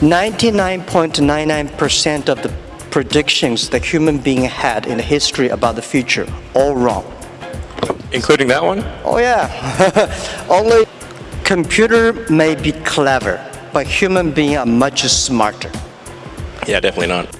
99.99% of the predictions that human being had in the history about the future, all wrong. Including that one? Oh yeah. Only computer may be clever, but human being are much smarter. Yeah, definitely not.